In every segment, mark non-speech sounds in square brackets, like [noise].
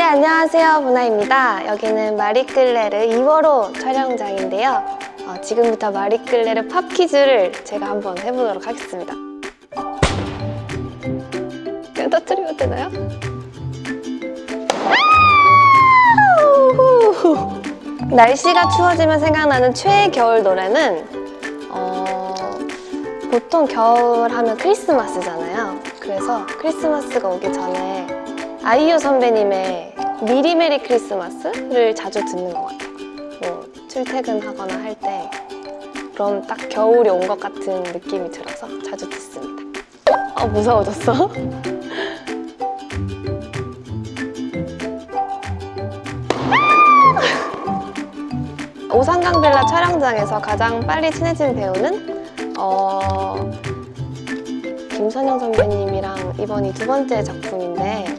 네, 안녕하세요. 보나입니다. 여기는 마리끌레르 2월호 촬영장인데요. 어, 지금부터 마리끌레르 팝 퀴즈를 제가 한번 해보도록 하겠습니다. 그냥 터뜨리면 되나요? 날씨가 추워지면 생각나는 최애 겨울 노래는 어, 보통 겨울 하면 크리스마스잖아요. 그래서 크리스마스가 오기 전에 아이유 선배님의 미리 메리 크리스마스를 자주 듣는 것 같아요. 뭐 출퇴근하거나 할 때 그럼 딱 겨울이 온 것 같은 느낌이 들어서 자주 듣습니다. 어, 무서워졌어? [laughs] 오산강 빌라 촬영장에서 가장 빨리 친해진 배우는 어... 김선영 선배님이랑 이번이 두 번째 작품인데 어,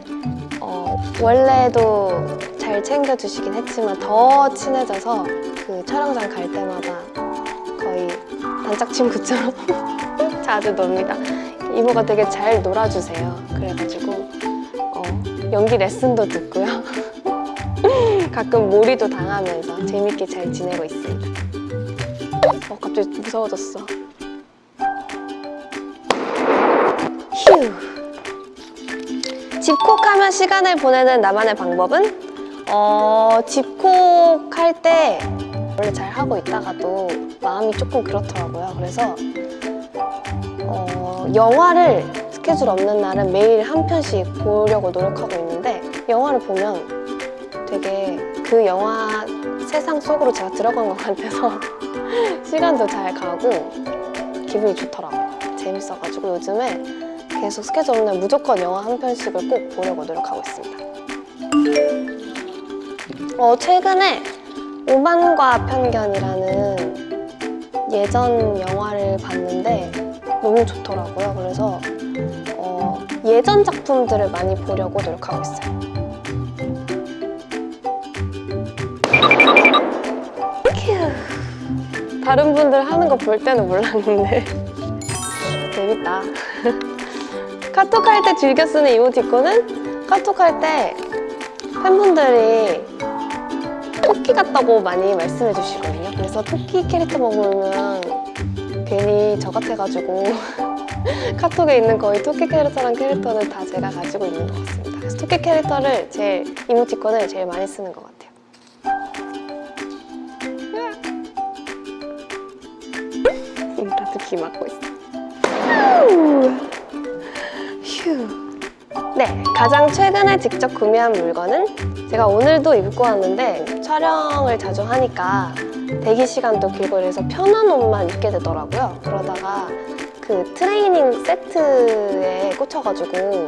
원래도 잘 챙겨주시긴 했지만 더 친해져서 그 촬영장 갈 때마다 거의 단짝 친구처럼 [laughs] 자주 놉니다. 이모가 되게 잘 놀아주세요. 그래가지고 어, 연기 레슨도 듣고요. [laughs] 가끔 몰이도 당하면서 재밌게 잘 지내고 있습니다. 어, 갑자기 무서워졌어. 집콕하면 시간을 보내는 나만의 방법은? 어, 집콕할 때 원래 잘 하고 있다가도 마음이 조금 그렇더라고요. 그래서 어, 영화를 스케줄 없는 날은 매일 한 편씩 보려고 노력하고 있는데 영화를 보면 되게 그 영화 세상 속으로 제가 들어간 것 같아서 [laughs] 시간도 잘 가고 기분이 좋더라고요. 재밌어가지고 요즘에 계속 스케줄 없는 날 무조건 영화 한 편씩을 꼭 보려고 노력하고 있습니다. 어, 최근에 오만과 편견이라는 예전 영화를 봤는데 너무 좋더라고요. 그래서 어, 예전 작품들을 많이 보려고 노력하고 있어요. 휴. 다른 분들 하는 거 볼 때는 몰랐는데 [laughs] 재밌다. [laughs] 카톡 할 때 즐겨 쓰는 이모티콘은 카톡 할 때 팬분들이 토끼 같다고 많이 말씀해 주시거든요. 그래서 토끼 캐릭터 먹으면 괜히 저 같아가지고 [laughs] 카톡에 있는 거의 토끼 캐릭터랑 캐릭터는 다 제가 가지고 있는 것 같습니다. 그래서 토끼 캐릭터를 제일 이모티콘을 제일 많이 쓰는 것 같아요. 나도 귀 막고 있어. 휴. 네, 가장 최근에 직접 구매한 물건은 제가 오늘도 입고 왔는데 촬영을 자주 하니까 대기 시간도 길고 이래서 편한 옷만 입게 되더라고요. 그러다가 그 트레이닝 세트에 꽂혀가지고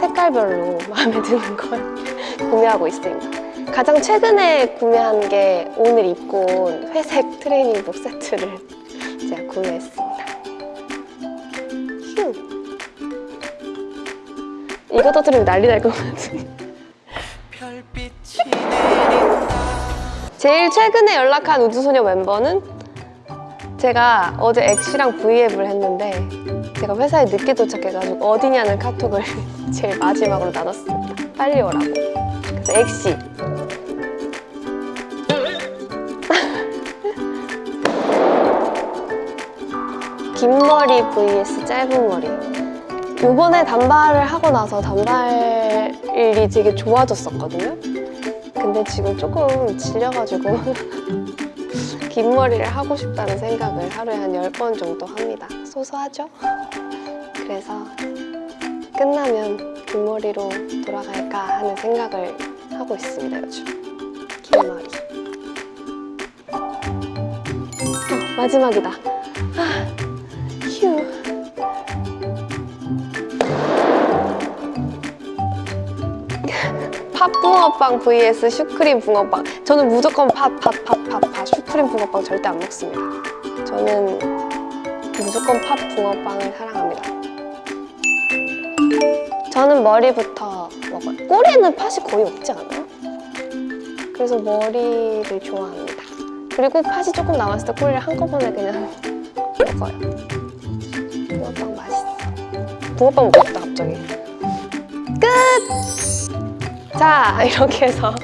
색깔별로 [laughs] 마음에 드는 걸 [laughs] 구매하고 있습니다. 가장 최근에 구매한 게 오늘 입고 온 회색 트레이닝복 세트를 [laughs] 제가 구매했습니 이거 터뜨리면 난리 날 것 같은데. 제일 최근에 연락한 우주소녀 멤버는 제가 어제 엑시랑 브이앱을 했는데 제가 회사에 늦게 도착해가지고 어디냐는 카톡을 [laughs] 제일 마지막으로 나눴습니다. 빨리 오라고. 그래서 엑시. [laughs] 긴 머리 vs 짧은 머리. 요번에 단발을 하고 나서 단발이 되게 좋아졌었거든요. 근데 지금 조금 질려가지고 [laughs] 긴 머리를 하고 싶다는 생각을 하루에 한 10번 정도 합니다. 소소하죠? 그래서 끝나면 긴 머리로 돌아갈까 하는 생각을 하고 있습니다, 요즘. 긴 머리. 어, 마지막이다. 팥 붕어빵 vs 슈크림 붕어빵. 저는 무조건 팥, 팥, 팥, 팥, 팥 슈크림 붕어빵 절대 안 먹습니다. 저는 무조건 팥 붕어빵을 사랑합니다. 저는 머리부터 먹어요. 꼬리에는 팥이 거의 없지 않아요? 그래서 머리를 좋아합니다. 그리고 팥이 조금 남았을 때 꼬리를 한꺼번에 그냥 [laughs] 먹어요. 붕어빵 맛있어. 붕어빵 먹고 싶다 갑자기. 끝! 자, [laughs] 이렇게 해서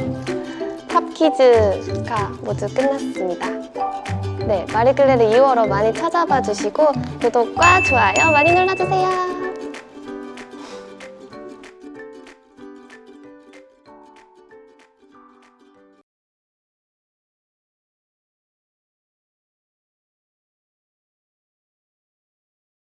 팝퀴즈가 모두 끝났습니다. 네, 마리클레르 2월호 많이 찾아봐 주시고 구독과 좋아요 많이 눌러주세요.